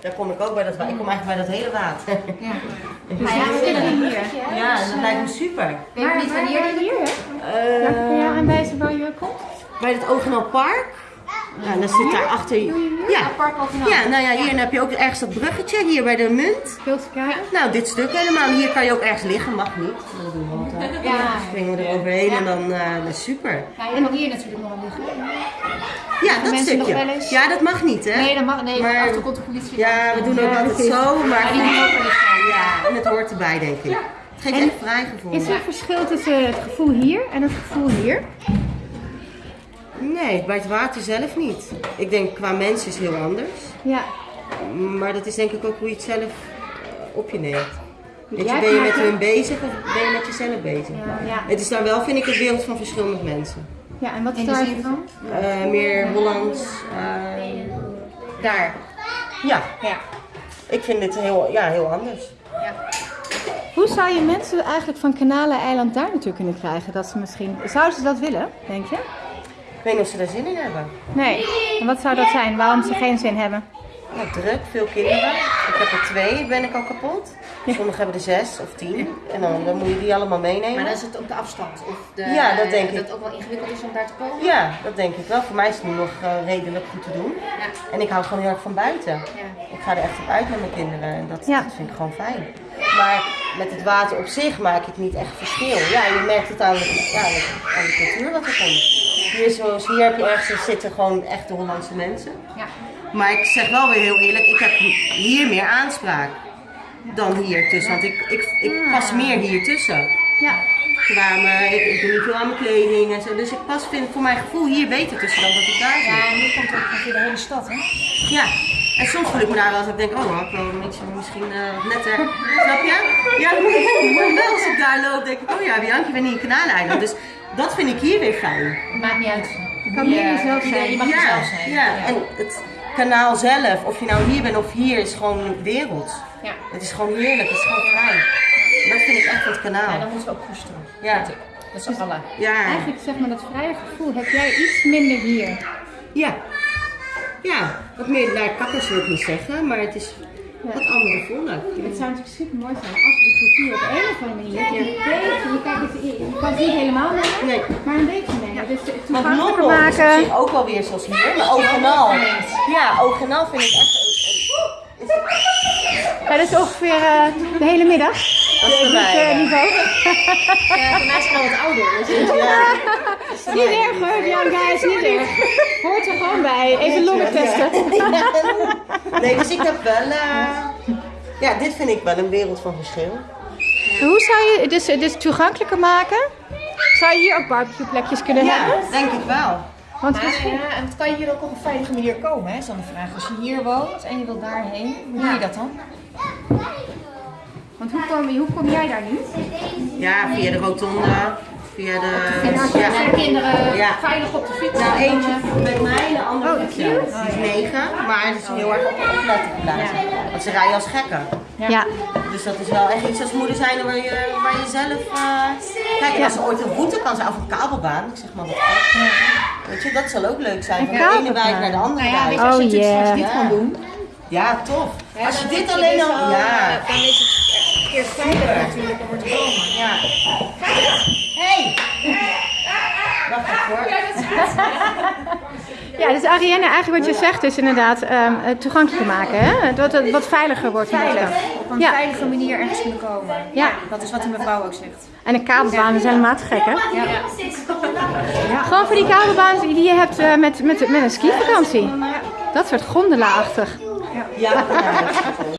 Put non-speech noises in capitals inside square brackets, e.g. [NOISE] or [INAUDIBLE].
Daar kom ik ook bij dat water. Ik kom eigenlijk bij dat hele water. Ja. [LAUGHS] Dus ja, we zitten hier. Ja, dat lijkt me super. Weet je niet wanneer die hier is? Eh, Kun je aanwijzen waar je komt? bij het Ogenal Park. Ja, dan zit daar achter. Ja. Ja, nou ja, hier heb je ook ergens dat bruggetje, hier bij de munt. Kijken. Nou, dit stuk helemaal. Hier kan je ook ergens liggen, mag niet. Dat doen we altijd. Ja. Dan springen we er overheen en dan dat is super. Ja, je hier natuurlijk nog wel liggen. Ja, dat stukje. wel eens? Ja, dat mag niet, hè? Nee, dat mag. Nee, Maar- toe komt de politie. Ja, we doen ook altijd zo, maar Ja, en het hoort erbij, denk ik. Het geeft En echt vrijgevoel. Is er een verschil tussen het gevoel hier en het gevoel hier? Nee, bij het water zelf niet. Ik denk qua mens is heel anders. Ja. Maar dat is denk ik ook hoe je het zelf op je neemt. Weet je, ben je met hun bezig of ben je met jezelf bezig? Ja. Het is dan wel, vind ik, een wereld van verschil met mensen. Ja, en wat is daar? van? Eh, meer Hollands. eh, Daar. ja, Ja. ik vind dit heel, ja, heel anders. Hoe zou je mensen eigenlijk van Kanaleneiland daar naartoe kunnen krijgen? Dat ze misschien... Zouden ze dat willen, denk je? Ik weet niet of ze daar zin in hebben. Nee. En wat zou dat zijn? Waarom ze geen zin hebben? Ja, druk, veel kinderen. Ik heb er twee, ben ik al kapot. Sommigen hebben er zes of tien. En dan, dan moet je die allemaal meenemen. Maar dan is het ook de afstand. Of de, Ja, dat denk ik. Dat het ook wel ingewikkeld is om daar te komen. Ja, dat denk ik wel. Voor mij is het nu nog eh, redelijk goed te doen. Ja. En ik hou gewoon heel erg van buiten. Ja. Ik ga er echt op uit met mijn kinderen en dat, Ja. dat vind ik gewoon fijn. Maar met het water op zich maak ik niet echt verschil. Ja, je merkt het aan de, ja, aan de cultuur wat er komt. Hier, zoals hier heb je ergens zitten gewoon echte Hollandse mensen. Ja. Maar ik zeg wel weer heel eerlijk, ik heb hier meer aanspraak dan hier tussen. Want ik, ik, ik pas meer hier tussen. Ja. Ik, ik doe niet veel aan mijn kleding en zo. Dus ik pas vind voor mijn gevoel hier beter tussen dan dat ik daar zit. Ja, en nu komt ook de hele stad, hè? Ja, en soms voel ik me daar wel eens ik denk, oh, had ik wel een beetje misschien eh, wat netter. Snap je? Ja, niet. [LAUGHS] Maar wel als ik daar loop, denk ik, oh ja, Bianchi, ben hier in Kanaaleiland. Dus dat vind ik hier weer fijn. Maakt niet uit. Je kan jezelf Ja, zijn. je mag ja, jezelf zijn. Ja, en het kanaal zelf, of je nou hier bent of hier, is gewoon wereld. Ja. Het is gewoon heerlijk, het is gewoon fijn. Dat vind ik echt het Ja, kanaal. dan moeten we ook koesteren. Ja, Dat is allen. ja, Eigenlijk zeg maar dat vrije gevoel heb jij iets minder hier. ja. Ja, wat meer naar kakkers wil ik niet zeggen, maar het is wat andere volk. Het zou natuurlijk super mooi zijn als de cultuur op een of andere manier een beetje, je, kijkt het, je kan het niet helemaal nemen, Nee. maar een beetje nemen. Dus het toegankelijker is maken. zich ook wel weer zoals hier, maar Ogenal. Ja, Ogenal vind ik echt een, een, is het- Ja, dat is ongeveer eh, de hele middag. Dat is mij. eh, ja. niveau. Ja, voor mij is het al wat ouder. Dus Ja. Is niet erg hoor, Bianca, is niet erg. Hoort er gewoon bij. Even longen testen. [LAUGHS] Nee, dus ik heb wel. eh, ja, dit vind ik wel een wereld van verschil. Hoe zou je het dus, dus toegankelijker maken? Zou je hier ook barbecue plekjes kunnen Ja, hebben? denk ik wel. Want Maar misschien... ja, en het kan je hier ook op een veilige manier komen, hè? is dan de vraag. Als je hier woont en je wilt daarheen, hoe doe je dat dan? Want hoe kom, hoe kom jij daar nu? Ja, via de rotonde, via de. Ja. Ja. Zijn kinderen Ja. veilig op de fiets? Nou, eentje eh, met mij de andere Oh, met cute. jou. Die is negen, maar het is heel erg op opletten. Want ze rijden als gekken. Ja. Dus dat is wel echt iets als moeder zijn waar je, waar je zelf... eh, Kijk, als ze ooit een route kan zijn, of een kabelbaan, ik zeg maar wat gek. Weet je, dat zal ook leuk zijn. Van de ene wijk naar de andere Nou ja, weet wijk. je, als je Oh, straks yeah. dit kan doen, Ja, tof. Als je dit alleen al... Ja. eh, Dan is het keer veilig natuurlijk om er te komen. ja. Hey! Wacht even hoor. Ja, [LAUGHS] dus Arienne, eigenlijk wat je zegt is inderdaad ehm, het toegankelijker maken. Hè? Dat het wat veiliger wordt. Veilig. Op een Ja. veilige manier ergens kunnen komen. Ja. Dat is wat die mevrouw ook zegt. En een kabelbaan is helemaal te gek, hè? Ja. Gewoon voor die kabelbaan die je hebt eh, met, met, met een skivakantie. Dat soort gondela-achtig. Ja,